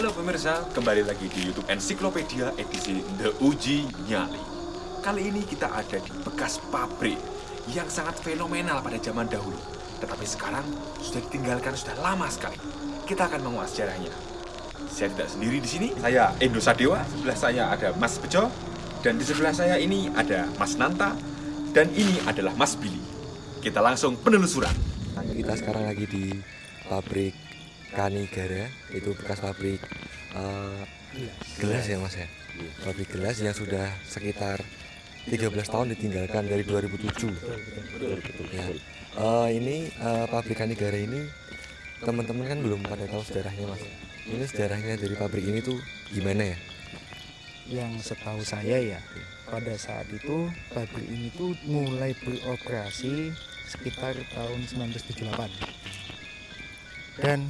Halo pemirsa, kembali lagi di YouTube Ensiklopedia edisi The Uji Nyali. Kali ini kita ada di bekas pabrik yang sangat fenomenal pada zaman dahulu. Tetapi sekarang sudah ditinggalkan sudah lama sekali. Kita akan mengulas sejarahnya. Saya tidak sendiri di sini. Saya Endo Sadewa, sebelah saya ada Mas Bejo, dan di sebelah saya ini ada Mas Nanta, dan ini adalah Mas Billy. Kita langsung penelusuran. Kita sekarang lagi di pabrik Kanigara, itu bekas pabrik eh, gelas ya mas ya. Pabrik gelas yang sudah sekitar 13 tahun ditinggalkan dari 2007. Ya. Eh, ini eh, pabrik Kanigara ini teman-teman kan belum pada tahu sejarahnya mas. Ini sejarahnya dari pabrik ini tuh gimana ya? yang setahu saya ya pada saat itu pabrik ini tuh mulai beroperasi sekitar tahun 1978 dan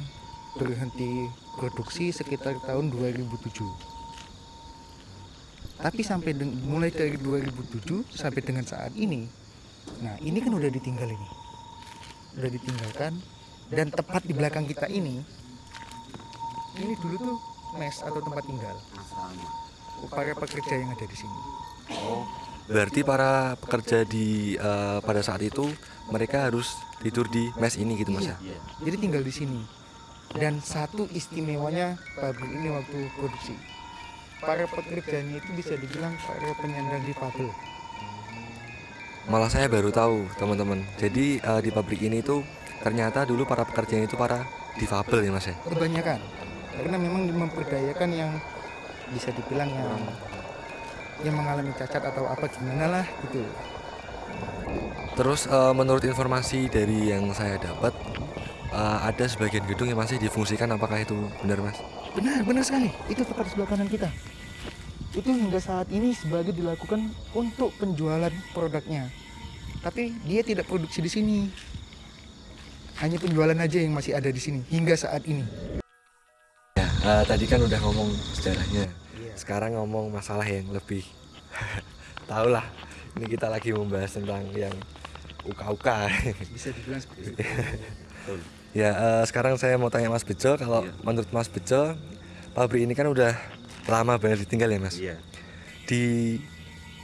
berhenti produksi sekitar tahun 2007 tapi sampai mulai dari 2007 sampai dengan saat ini nah ini kan udah ditinggal ini udah ditinggalkan dan tepat di belakang kita ini ini dulu tuh mes atau tempat tinggal para pekerja yang ada di sini. Berarti para pekerja di eh, pada saat itu mereka harus tidur di mes ini gitu mas ya? Iya. Jadi tinggal di sini. Dan satu istimewanya pabrik ini waktu produksi. Para pekerjanya itu bisa dibilang para penyandang difabel. Malah saya baru tahu teman-teman. Jadi eh, di pabrik ini tuh ternyata dulu para pekerjanya itu para difabel ya mas ya? Kebanyakan. Karena memang memperdayakan yang bisa dibilang yang yang mengalami cacat atau apa gimana lah gitu. Terus eh, menurut informasi dari yang saya dapat eh, ada sebagian gedung yang masih difungsikan apakah itu benar mas? Benar, benar sekali. Itu tepat sebelah kanan kita. Itu hingga saat ini sebagai dilakukan untuk penjualan produknya. Tapi dia tidak produksi di sini. Hanya penjualan aja yang masih ada di sini hingga saat ini. Ya eh, tadi kan udah ngomong sejarahnya. Sekarang ngomong masalah yang lebih tahu lah. Ini kita lagi membahas tentang yang uka-uka. Bisa dibilang seperti itu. Ya, eh, sekarang saya mau tanya Mas Bejo, kalau menurut Mas Bejo, pabrik ini kan udah lama banget ditinggal ya Mas? Iya. Di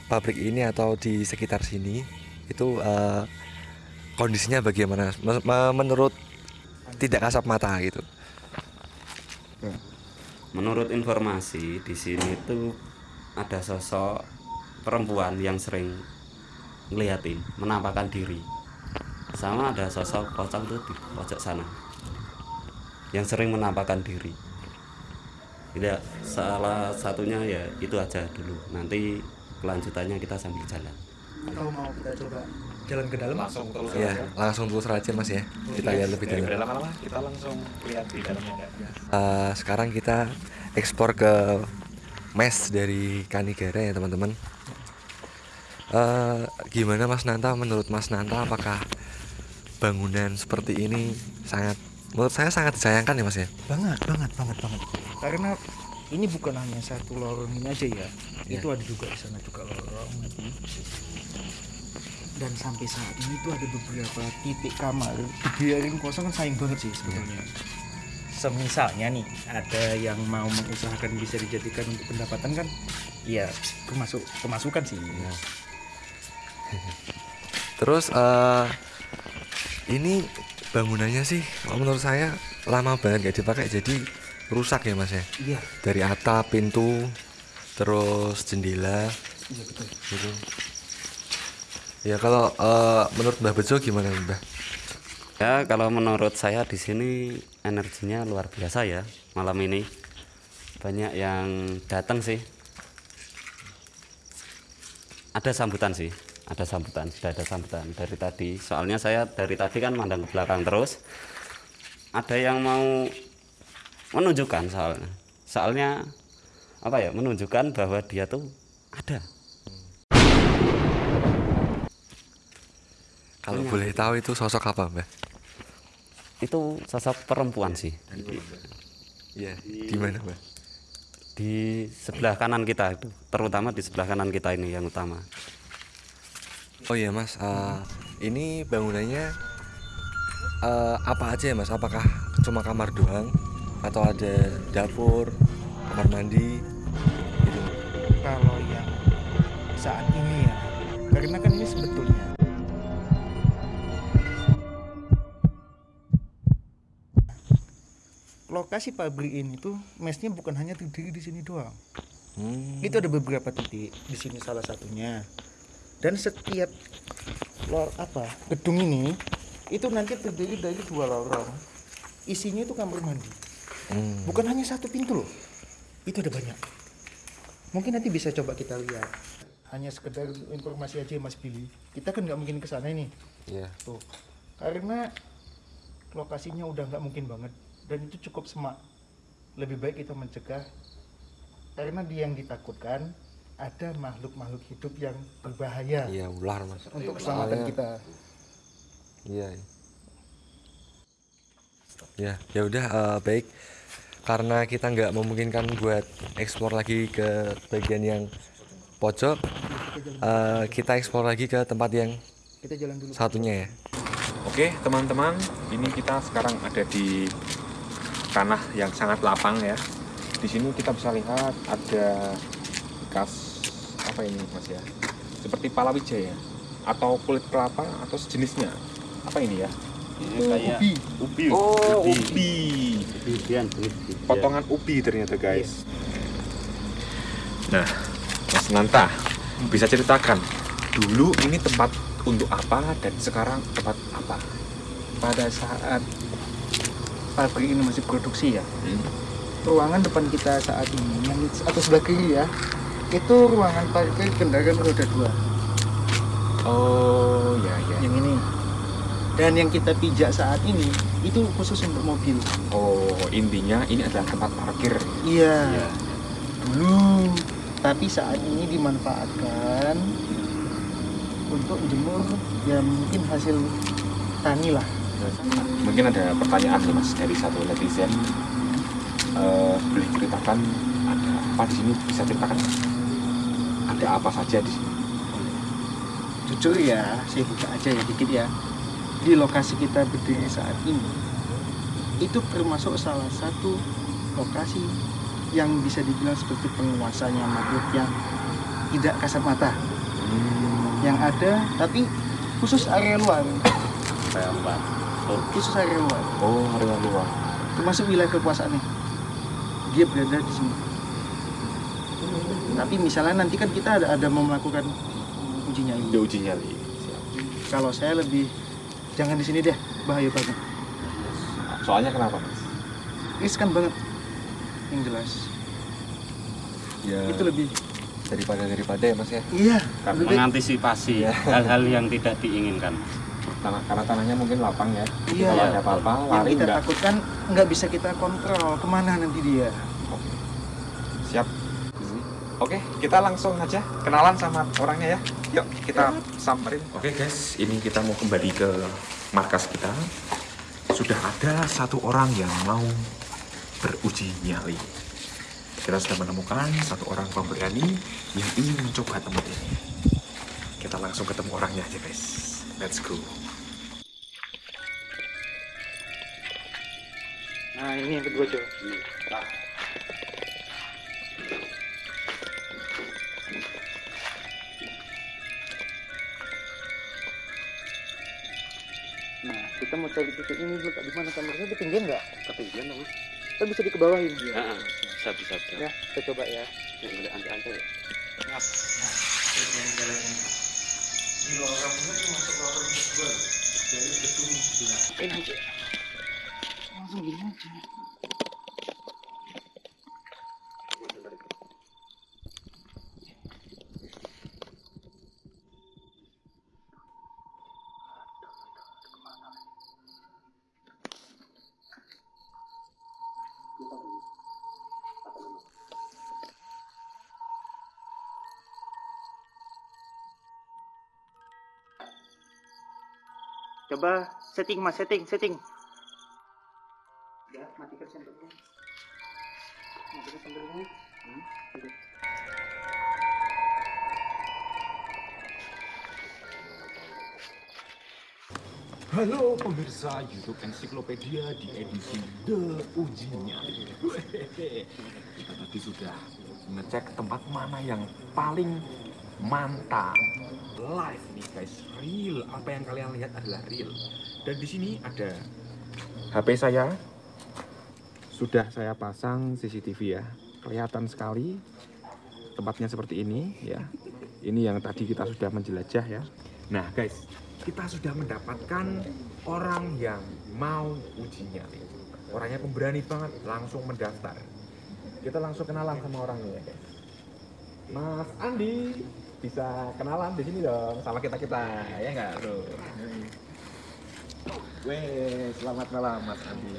pabrik ini atau di sekitar sini, itu eh, kondisinya bagaimana? Men- me- Menurut tidak kasat mata gitu. Menurut informasi di sini tuh ada sosok perempuan yang sering ngeliatin, menampakkan diri. Sama ada sosok pocong tuh di pojok sana. Yang sering menampakkan diri. Tidak salah satunya ya itu aja dulu. Nanti kelanjutannya kita sambil jalan. Atau mau kita coba jalan ke dalam? Langsung terus Ya, langsung terus aja Mas ya. Kita lihat lebih dalam. lama-lama kita langsung lihat di dalamnya. Eh, sekarang kita ekspor ke mes dari Kanigara ya teman-teman. Eh, gimana Mas Nanta? Menurut Mas Nanta apakah bangunan seperti ini sangat menurut saya sangat disayangkan ya Mas ya? Banget, banget, banget, banget. Karena ini bukan hanya satu lorong ini aja ya. Iya. Itu ada juga di sana juga lorong. Dan sampai saat ini tuh ada beberapa titik kamar dibiarin kosong kan sayang banget sih sebetulnya. Semisalnya nih ada yang mau mengusahakan bisa dijadikan untuk pendapatan kan, ya termasuk pemasukan sih. Terus eh ini bangunannya sih menurut saya lama banget gak dipakai jadi rusak ya Mas ya. Iya, Dari atap, pintu, terus jendela iya betul. gitu. Ya kalau eh, menurut Mbah Bejo gimana Mbah? Ya kalau menurut saya di sini energinya luar biasa ya malam ini banyak yang datang sih. Ada sambutan sih, ada sambutan sudah ada sambutan dari tadi. Soalnya saya dari tadi kan mandang ke belakang terus. Ada yang mau menunjukkan soalnya, soalnya apa ya menunjukkan bahwa dia tuh ada. Kalau boleh tahu itu sosok apa, Mbak? Itu sosok perempuan sih. Iya, di mana, Mbak? di sebelah kanan kita itu terutama di sebelah kanan kita ini yang utama Oh iya, Mas. eh, ini bangunannya eh, apa aja ya, Mas? Apakah cuma kamar doang atau ada dapur, kamar mandi gitu? kalau yang saat ini ya karena kan ini sebetulnya lokasi pabrik ini tuh mesnya bukan hanya terdiri di sini doang Hmm. itu ada beberapa titik di sini salah satunya dan setiap lor apa? Gedung ini itu nanti terdiri dari dua lorong. Isinya itu kamar mandi. Hmm. bukan hanya satu pintu loh. Itu ada banyak. Mungkin nanti bisa coba kita lihat. Hanya sekedar informasi aja Mas Billy. Kita kan nggak mungkin ke sana ini. Iya. tuh. Karena lokasinya udah nggak mungkin banget. Dan itu cukup semak. Lebih baik kita mencegah. Karena dia yang ditakutkan ada makhluk-makhluk hidup yang berbahaya Iya, ular, Mas. untuk keselamatan Soalnya- kita Iya. iya. Ya, ya udah eh, baik. Karena kita nggak memungkinkan buat eksplor lagi ke bagian yang pojok, eh, kita eksplor lagi ke tempat yang kita jalan dulu satunya ya. Oke, teman-teman, ini kita sekarang ada di tanah yang sangat lapang ya. Di sini kita bisa lihat ada bekas apa ini, Mas ya? Seperti palawija ya, atau kulit kelapa atau sejenisnya. Apa ini ya? ini kayak ubi ubi Oh, ubi. ubian jenis ubian. Potongan ubi ternyata, guys. Nah, Mas Nanta, bisa ceritakan dulu ini tempat untuk apa dan sekarang tempat apa? pada saat pabrik ini masih produksi ya ruangan depan kita saat ini yang atau sebelah kiri ya itu ruangan parkir kendaraan roda dua Oh, ya ya. yang ini dan yang kita pijak saat ini itu khusus untuk mobil Oh, intinya ini adalah tempat parkir. iya dulu tapi saat ini dimanfaatkan untuk jemur ya mungkin hasil tani lah Mungkin ada pertanyaan nih mas dari satu netizen. Eh, boleh ceritakan ada apa di sini? Bisa ceritakan? Ada apa saja di sini? jujur ya saya buka aja ya dikit ya di lokasi kita berdiri saat ini itu termasuk salah satu lokasi yang bisa dibilang seperti penguasanya makhluk yang tidak kasat mata yang ada tapi khusus area luar apa? Oh, khusus area luar Oh, area luar. termasuk wilayah kekuasaannya dia berada di sini tapi misalnya nanti kan kita ada ada mau melakukan uji nyali Dia uji nyali. Siap. kalau saya lebih jangan di sini deh bahaya banget Soalnya kenapa mas? riskan banget yang jelas Ya, itu lebih daripada daripada ya, Mas ya. iya Karena mengantisipasi hal-hal yang tidak diinginkan. Tanah, karena tanahnya mungkin lapang ya. Iya. Kalau ada apa-apa, yang lari kita enggak. takutkan nggak bisa kita kontrol ke mana nanti dia. Oke, kita langsung aja kenalan sama orangnya ya. Yuk, kita samperin. Oke guys, ini kita mau kembali ke markas kita. Sudah ada satu orang yang mau beruji nyali. Kita sudah menemukan satu orang pemberani yang ingin mencoba tempat ini. Kita langsung ketemu orangnya aja guys. Let's go. nah ini yang kedua coba nah kita mau cari titik ini dulu Kak. di mana kameranya ketinggian nggak Ketinggian dong. kita bisa dikebawahin Heeh, bisa bisa bisa. ya kita coba ya Yang udah antai-antai ya. Nah, di lorong ini tuh masuk lorong kedua. Langsung gini aja. Coba setting mas, setting, setting. Ya, matikan. Matikan. Hmm, gitu. Halo pemirsa YouTube Ensiklopedia di edisi The Uji Nyali. Wehehe. Kita tadi sudah ngecek tempat mana yang paling mantap. Live nih guys, real. Apa yang kalian lihat adalah real. Dan di sini ada HP saya. Sudah saya pasang CCTV ya. Kelihatan sekali tempatnya seperti ini ya. Ini yang tadi kita sudah menjelajah ya. Nah guys, kita sudah mendapatkan orang yang mau uji nyali. Orangnya pemberani banget, langsung mendaftar. Kita langsung kenalan sama orangnya ya guys. Mas Andi, bisa kenalan di sini dong sama kita kita ya nggak tuh. Weh, selamat malam Mas Andi.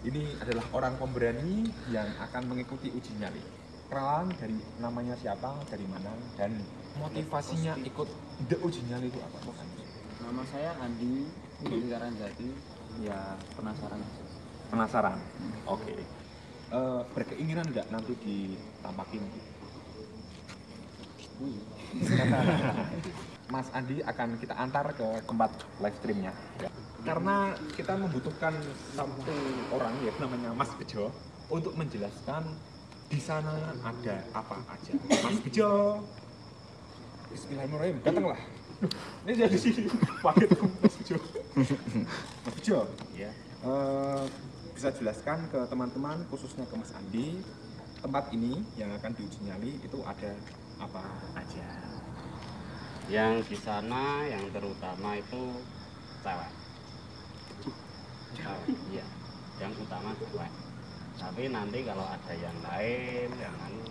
Ini adalah orang pemberani yang akan mengikuti uji nyali. Kenalan dari namanya siapa, dari mana, dan motivasinya ikut the uji nyali itu apa? Mas Andi? Nama saya Andi Lingkaran Jati. Ya penasaran aja. Penasaran? Oke. Eh, berkeinginan nggak nanti ditampakin? Mas Andi akan kita antar ke tempat live streamnya. Ya. Karena kita membutuhkan satu orang ya namanya Mas Bejo untuk menjelaskan di sana ada apa aja. Mas Bejo. Bismillahirrahmanirrahim. Datanglah. Ini jadi sini. Pakai Mas Bejo. Mas Bejo. Ya. Eh, bisa jelaskan ke teman-teman khususnya ke Mas Andi tempat ini yang akan diuji nyali itu ada apa? Aja. yang di sana yang terutama itu cewek. Cewek? Iya. Yang utama cewek. Tapi nanti kalau ada yang lain yang anu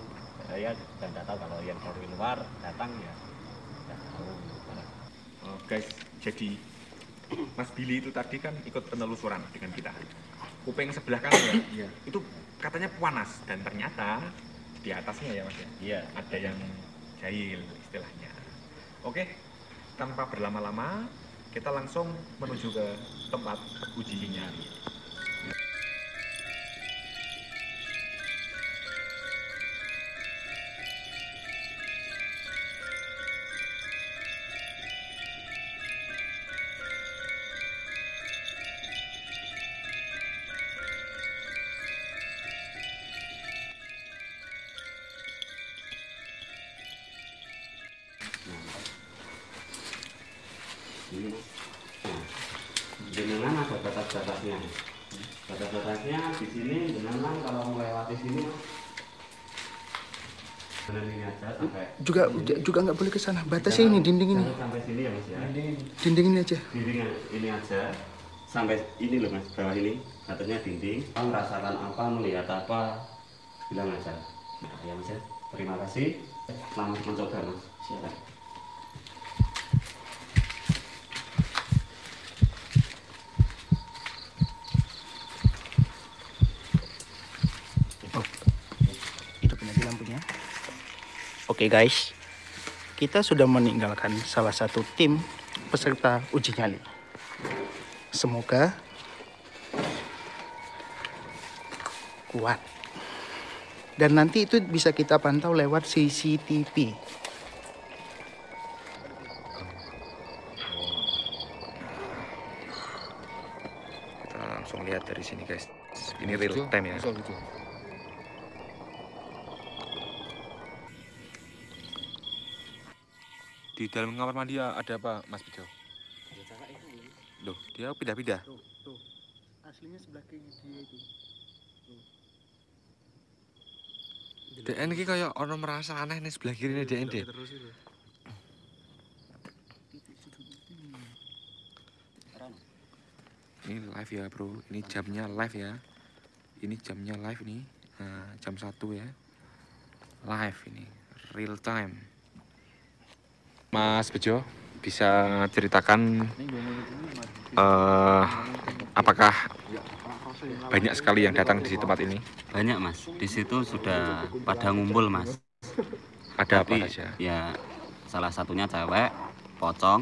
saya dan tahu. Kalau yang dari luar datang ya tahu. Oh, guys, jadi Mas Billy itu tadi kan ikut penelusuran dengan kita. Kuping sebelah kanan ya, iya. Itu katanya panas dan ternyata di atasnya ya Mas ya, iya. Ada yang jahil istilahnya. Oke, tanpa berlama-lama kita langsung menuju ke tempat uji batas-batasnya batas-batasnya di sini jenengan kalau melewati sini mas. Benar ini aja sampai Juga juga nggak boleh ke sana. Batasnya ini dinding ini. Sampai sini ya mas ya. Dinding ini. Aja. dinding ini aja. Sampai ini loh mas bawah ini. Atasnya dinding. Kamu merasakan apa melihat apa? Bilang aja. Nah, ya mas ya. Terima kasih. Selamat mencoba mas. Silakan Oke guys, kita sudah meninggalkan salah satu tim peserta uji nyali. Semoga kuat. Dan nanti itu bisa kita pantau lewat CCTV. Kita langsung lihat dari sini guys. Ini real time ya. Di dalam kamar mandi ada apa Mas Bejo? Loh, dia pindah-pindah. Tuh, tuh. Aslinya sebelah kiri dia itu. DN ini kayak orang merasa aneh nih sebelah kiri nih DN deh. Ini live ya bro, ini jamnya live ya. Ini jamnya live nih, nah, jam 1 ya. Live ini, real time. Mas Bejo, bisa ceritakan eh apakah banyak sekali yang datang di tempat ini? Banyak mas. Di situ sudah pada ngumpul mas. Ada apa Tapi saja? ya salah satunya cewek, pocong,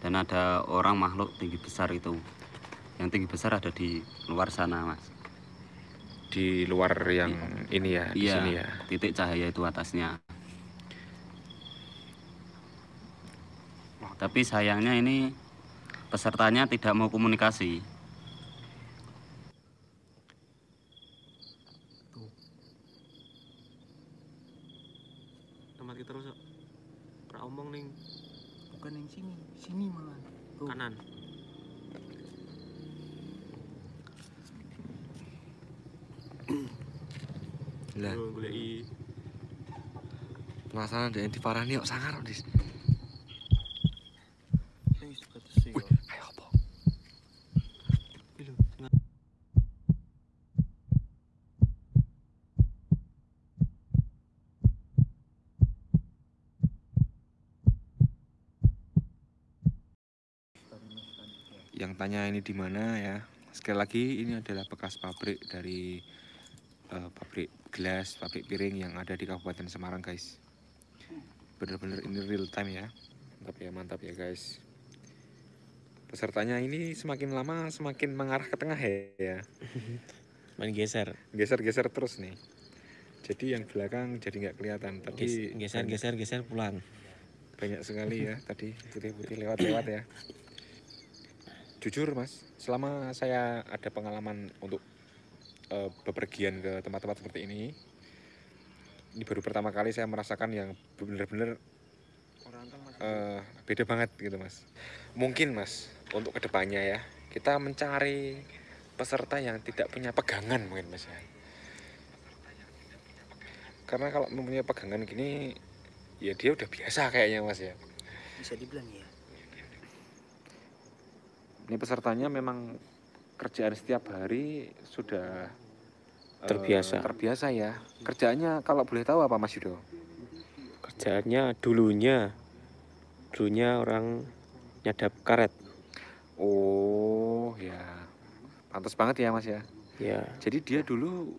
dan ada orang makhluk tinggi besar itu. Yang tinggi besar ada di luar sana mas. Di luar yang ini ya, di Iya, sini ya. titik cahaya itu atasnya. Tapi sayangnya ini pesertanya tidak mau komunikasi. tempat kita terus ora omong ning. Bukan yang sini sini malah. Tuh. Kanan. Lah, penasaran ada yang diparani kok sangar Dis. Yang tanya ini di mana ya. Sekali lagi ini adalah bekas pabrik dari eh, pabrik gelas pabrik piring yang ada di Kabupaten Semarang guys. Bener-bener ini real time ya. Mantap ya mantap ya guys. Pesertanya ini semakin lama semakin mengarah ke tengah ya. Main geser. Geser-geser terus nih. Jadi yang belakang jadi nggak kelihatan tadi geser geser geser pulang. banyak sekali ya tadi putih-putih lewat-lewat ya jujur mas selama saya ada pengalaman untuk eh, bepergian ke tempat-tempat seperti ini ini baru pertama kali saya merasakan yang benar-benar eh, beda banget gitu mas. Mungkin mas untuk ke depannya ya kita mencari peserta yang tidak punya pegangan mungkin mas ya. Karena kalau mempunyai pegangan gini ya dia udah biasa kayaknya mas ya. Bisa dibilang ya ini pesertanya memang kerjaan setiap hari sudah eh, Terbiasa. terbiasa ya. Kerjaannya kalau boleh tahu apa mas Yudo? Kerjaannya dulunya dulunya orang nyadap karet. Oh ya. Pantas banget ya mas ya. Ya. Jadi dia dulu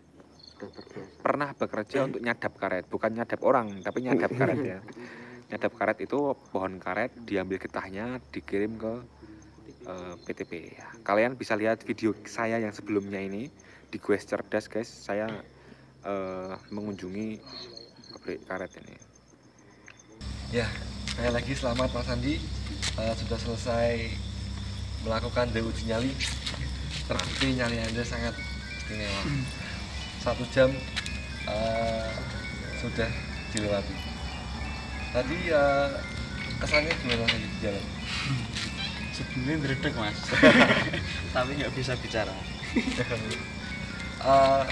pernah bekerja untuk nyadap karet. Bukan nyadap orang tapi nyadap karet ya. Nyadap karet itu pohon karet diambil getahnya dikirim ke eh, PTP ya. kalian bisa lihat video saya yang sebelumnya ini di Quest Cerdas guys saya eh, mengunjungi pabrik karet ini Ya, saya lagi selamat Mas Andi Eh, sudah selesai melakukan uji nyali. Terbukti nyali Anda sangat istimewa. Satu jam eh, sudah dilewati. Tadi eh, kesannya gimana di jalan? Sebelumnya ngedredeg mas. Tapi nggak bisa bicara. Eh,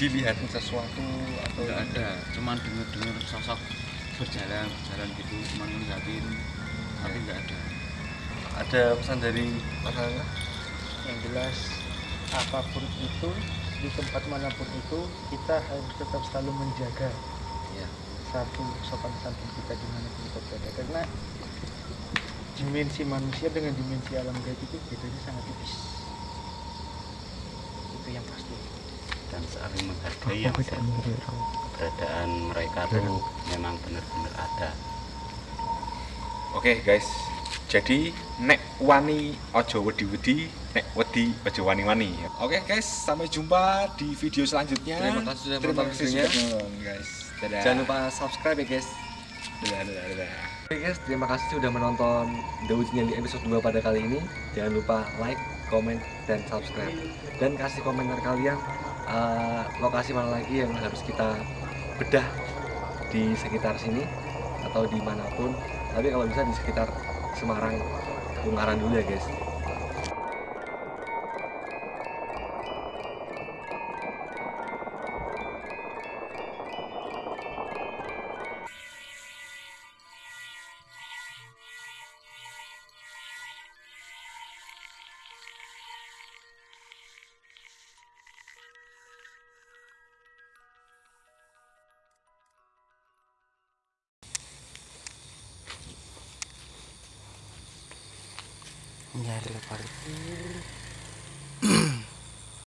dilihat sesuatu atau nggak ada. cuman denger dengar sosok berjalan berjalan gitu cuman ngeliatin tapi nggak ada. Ada pesan dari Mas Angga? yang jelas apa pun itu di tempat mana pun itu kita harus tetap selalu menjaga Iya. satu sopan santun kita di mana pun kita berada. Karena dimensi manusia dengan dimensi alam gaib itu bedanya sangat tipis itu yang pasti dan saling menghargai yang keberadaan mereka tuh memang benar-benar ada. Oke guys, jadi nek wani ojo wedi-wedi, nek wedi ojo wani-wani. Oke guys, sampai jumpa di video selanjutnya. Terima kasih sudah Terima menonton kasih videonya. sudah menonton, guys. Dadah. Jangan lupa subscribe ya guys. Dadah, dadah, dadah. Oke guys, terima kasih sudah menonton The Uji Nyali episode 2 pada kali ini. Jangan lupa like, comment, dan subscribe. Dan kasih komentar kalian eh, lokasi mana lagi yang harus kita bedah di sekitar sini atau di mana pun. Tapi kalau bisa di sekitar Semarang, Ungaran dulu ya guys.